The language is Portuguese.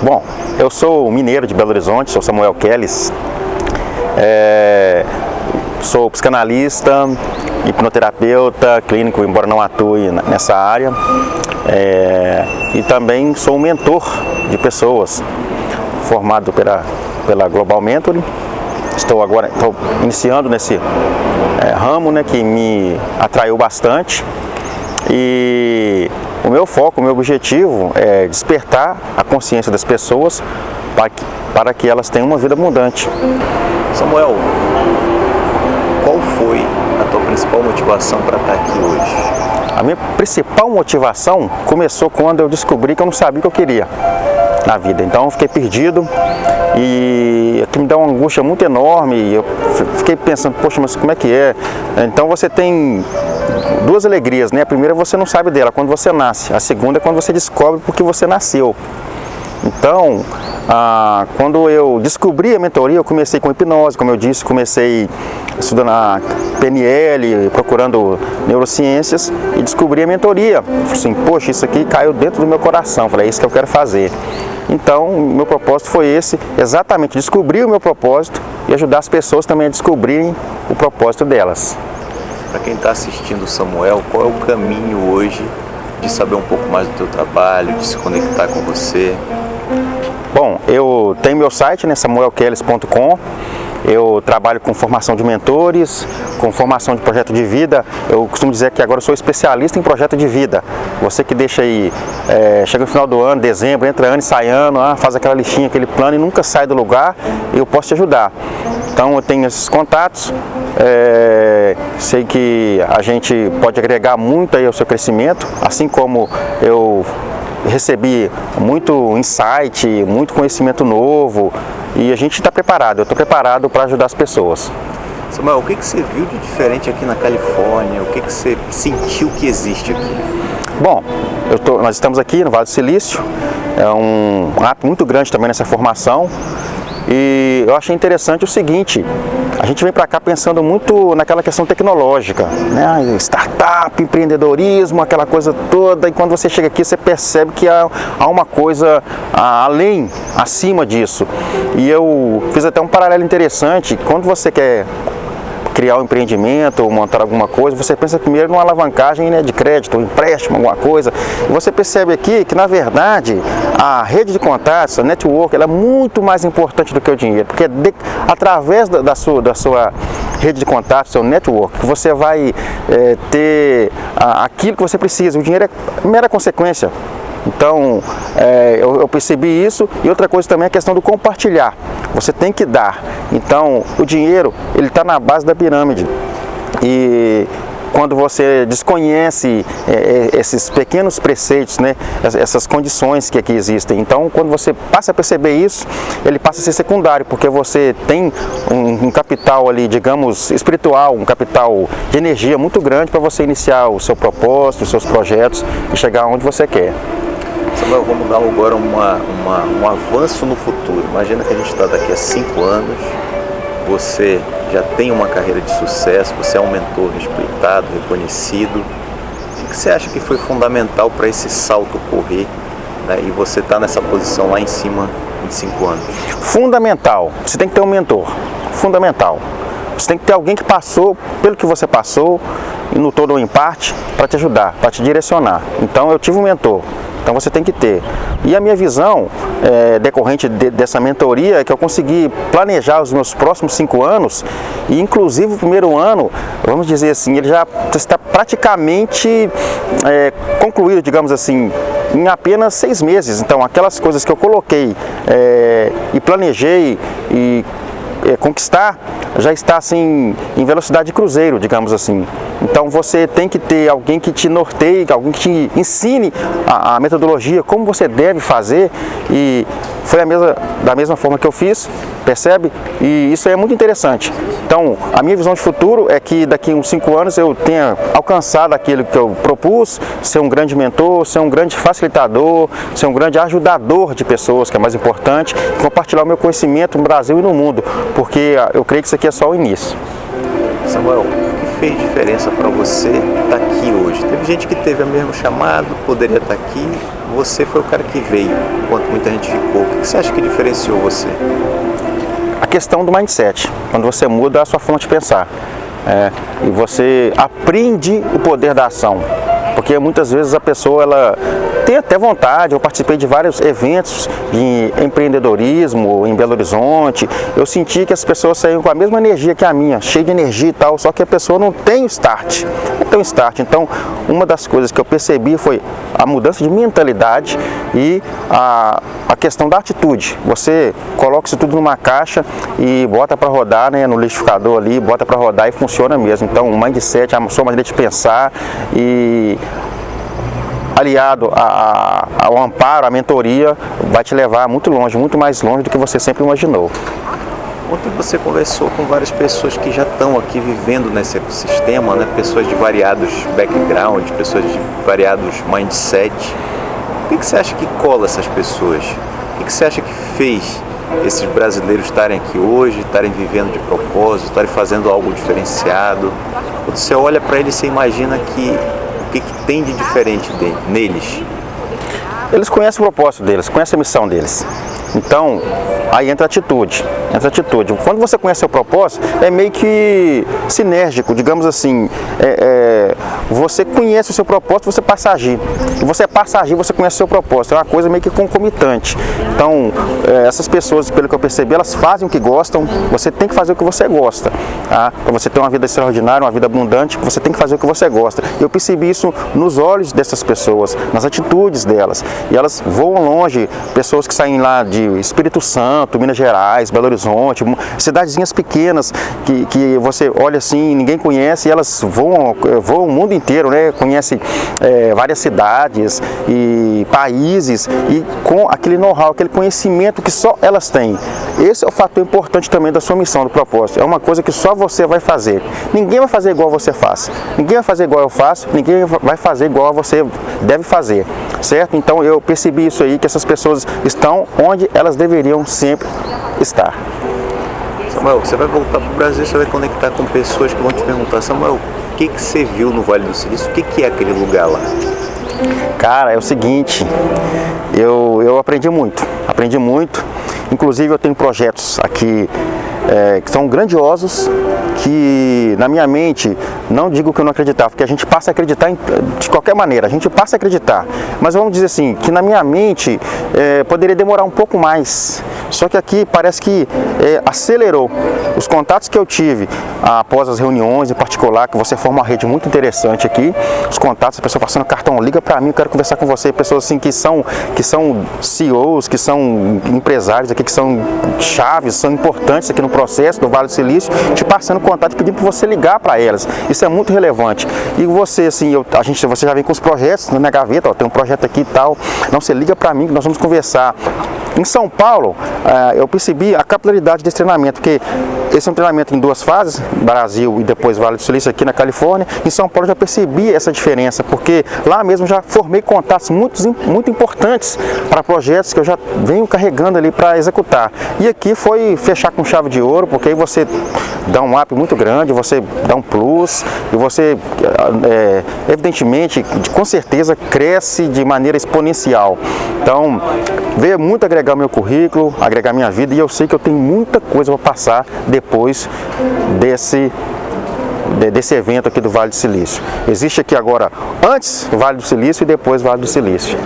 Bom, eu sou mineiro de Belo Horizonte, sou Samuel Kelles, é, sou psicanalista, hipnoterapeuta, clínico, embora não atue nessa área, é, e também sou mentor de pessoas, formado pela, pela Global Mentoring, estou agora estou iniciando nesse é, ramo né, que me atraiu bastante. E o meu foco, o meu objetivo é despertar a consciência das pessoas para que, para que elas tenham uma vida abundante. Samuel, qual foi a tua principal motivação para estar aqui hoje? A minha principal motivação começou quando eu descobri que eu não sabia o que eu queria na vida. Então eu fiquei perdido e aquilo me dá uma angústia muito enorme. Eu fiquei pensando, poxa, mas como é que é? Então você tem duas alegrias, né? A primeira você não sabe dela, quando você nasce. A segunda é quando você descobre porque você nasceu. Então, ah, quando eu descobri a mentoria, eu comecei com hipnose, como eu disse, comecei estudando a PNL, procurando neurociências e descobri a mentoria. Falei assim, poxa, isso aqui caiu dentro do meu coração, falei, é isso que eu quero fazer. Então, meu propósito foi esse, exatamente descobrir o meu propósito e ajudar as pessoas também a descobrirem o propósito delas. Para quem está assistindo Samuel, qual é o caminho hoje de saber um pouco mais do teu trabalho, de se conectar com você? Bom, eu tenho meu site, né, samuelkelles.com, eu trabalho com formação de mentores, com formação de projeto de vida. Eu costumo dizer que agora sou especialista em projeto de vida. Você que deixa aí, é, chega no final do ano, dezembro, entra ano e sai ano, ah, faz aquela listinha, aquele plano e nunca sai do lugar, eu posso te ajudar. Então eu tenho esses contatos, é, sei que a gente pode agregar muito aí ao seu crescimento, assim como eu recebi muito insight, muito conhecimento novo e a gente está preparado, eu estou preparado para ajudar as pessoas. Samuel, o que, que você viu de diferente aqui na Califórnia? O que, que você sentiu que existe aqui? Bom, tô, nós estamos aqui no Vale do Silício, é um ato muito grande também nessa formação e eu achei interessante o seguinte, a gente vem para cá pensando muito naquela questão tecnológica, né? startup, empreendedorismo, aquela coisa toda, e quando você chega aqui você percebe que há, há uma coisa além, acima disso. E eu fiz até um paralelo interessante, quando você quer criar um empreendimento ou montar alguma coisa, você pensa primeiro numa alavancagem né, de crédito, um empréstimo, alguma coisa. E você percebe aqui que, na verdade, a rede de contatos, a network, ela é muito mais importante do que o dinheiro, porque de, através da, da, sua, da sua rede de contatos, seu network, você vai é, ter a, aquilo que você precisa. O dinheiro é mera consequência. Então, é, eu, eu, percebi isso e outra coisa também é a questão do compartilhar. Você tem que dar. Então, o dinheiro, ele está na base da pirâmide. E quando você desconhece é, é, esses pequenos preceitos, né, essas condições que aqui existem. Então, quando você passa a perceber isso, ele passa a ser secundário, porque você tem um, um capital ali, digamos, espiritual, um capital de energia muito grande para você iniciar o seu propósito, os seus projetos e chegar onde você quer. Samuel, vamos dar agora uma, uma, um avanço no futuro. Imagina que a gente está daqui a cinco anos, você já tem uma carreira de sucesso, você é um mentor respeitado, reconhecido. O que você acha que foi fundamental para esse salto ocorrer né, e você está nessa posição lá em cima em cinco anos? Fundamental. Você tem que ter um mentor. Fundamental. Você tem que ter alguém que passou pelo que você passou, no todo ou em parte, para te ajudar, para te direcionar. Então eu tive um mentor. Então você tem que ter. E a minha visão é, decorrente de, dessa mentoria é que eu consegui planejar os meus próximos cinco anos e inclusive o primeiro ano, vamos dizer assim, ele já está praticamente é, concluído, digamos assim, em apenas seis meses. Então aquelas coisas que eu coloquei é, e planejei e é, conquistar já está assim em velocidade de cruzeiro, digamos assim. Então você tem que ter alguém que te norteie, alguém que te ensine a, a metodologia, como você deve fazer e foi mesma, da mesma forma que eu fiz, percebe? E isso é muito interessante. Então, a minha visão de futuro é que daqui uns 5 anos eu tenha alcançado aquilo que eu propus, ser um grande mentor, ser um grande facilitador, ser um grande ajudador de pessoas, que é mais importante, compartilhar o meu conhecimento no Brasil e no mundo, porque eu creio que isso aqui é só o início. Samuel, fez diferença para você estar tá aqui hoje? Teve gente que teve o mesmo chamado, poderia estar tá aqui, você foi o cara que veio, enquanto muita gente ficou. O que você acha que diferenciou você? A questão do mindset, quando você muda a sua forma de pensar. É, e você aprende o poder da ação. Porque muitas vezes a pessoa ela tem até vontade, eu participei de vários eventos de empreendedorismo em Belo Horizonte, eu senti que as pessoas saíam com a mesma energia que a minha, cheia de energia e tal, só que a pessoa não tem o start, não tem o start. Então, uma das coisas que eu percebi foi a mudança de mentalidade e a, a questão da atitude. Você coloca isso tudo numa caixa e bota para rodar né, no liquidificador ali, bota para rodar e funciona mesmo. Então, o mindset, a sua maneira de pensar e aliado a, a, ao amparo, à mentoria, vai te levar muito longe, muito mais longe do que você sempre imaginou. Ontem você conversou com várias pessoas que já estão aqui vivendo nesse ecossistema, né? pessoas de variados backgrounds, pessoas de variados mindset. O que, que você acha que cola essas pessoas? O que, que você acha que fez esses brasileiros estarem aqui hoje, estarem vivendo de propósito, estarem fazendo algo diferenciado? Quando você olha para eles, você imagina que o que, que tem de diferente de, neles? Eles conhecem o propósito deles, conhecem a missão deles. Então, aí entra a atitude, entra a atitude. Quando você conhece o propósito, é meio que sinérgico, digamos assim, é, é, você conhece o seu propósito, você passa a agir. Você passa a agir, você conhece o seu propósito, é uma coisa meio que concomitante. Então, é, essas pessoas, pelo que eu percebi, elas fazem o que gostam, você tem que fazer o que você gosta. Tá? Para você ter uma vida extraordinária, uma vida abundante, você tem que fazer o que você gosta. Eu percebi isso nos olhos dessas pessoas, nas atitudes delas. E elas voam longe, pessoas que saem lá de Espírito Santo, Minas Gerais, Belo Horizonte, cidadezinhas pequenas que, que você olha assim, ninguém conhece e elas voam, voam o mundo inteiro, né? Conhece é, várias cidades e países e com aquele know-how, aquele conhecimento que só elas têm. Esse é o fator importante também da sua missão, do propósito. É uma coisa que só você vai fazer. Ninguém vai fazer igual você faz. Ninguém vai fazer igual eu faço, ninguém vai fazer igual você deve fazer, certo? Então eu percebi isso aí, que essas pessoas estão onde elas deveriam sempre estar. Samuel, você vai voltar para o Brasil, você vai conectar com pessoas que vão te perguntar, Samuel, o que, que você viu no Vale do Silício? O que, que é aquele lugar lá? Cara, é o seguinte, eu, eu aprendi muito, aprendi muito, inclusive eu tenho projetos aqui é, que são grandiosos, que na minha mente, não digo que eu não acreditava, porque a gente passa a acreditar em, de qualquer maneira, a gente passa a acreditar, mas vamos dizer assim, que na minha mente é, poderia demorar um pouco mais, só que aqui parece que é, acelerou. Os contatos que eu tive após as reuniões em particular, que você forma uma rede muito interessante aqui, os contatos, a pessoa passando cartão, liga para mim, eu quero conversar com você, pessoas assim que são, que são CEOs, que são empresários aqui, que são chaves, são importantes aqui no processo do Vale do Silício, te passando contato, pedindo para você ligar para elas. Isso é muito relevante. E você, assim, eu, a gente, você já vem com os projetos na gaveta, ó, tem um projeto aqui e tal. Não, você liga para mim que nós vamos conversar. Em São Paulo, eh, eu percebi a capilaridade desse treinamento, porque esse é um treinamento em duas fases, Brasil e depois Vale do Silício aqui na Califórnia. Em São Paulo eu já percebi essa diferença, porque lá mesmo já formei contatos muito, muito importantes para projetos que eu já venho carregando ali para executar. E aqui foi fechar com chave de ouro, porque aí você dá um up muito grande, você dá um plus e você, é, evidentemente, com certeza cresce de maneira exponencial. Então, veio muito agregar meu currículo, agregar minha vida e eu sei que eu tenho muita coisa para passar depois desse desse evento aqui do Vale do Silício. Existe aqui agora antes Vale do Silício e depois Vale do Silício.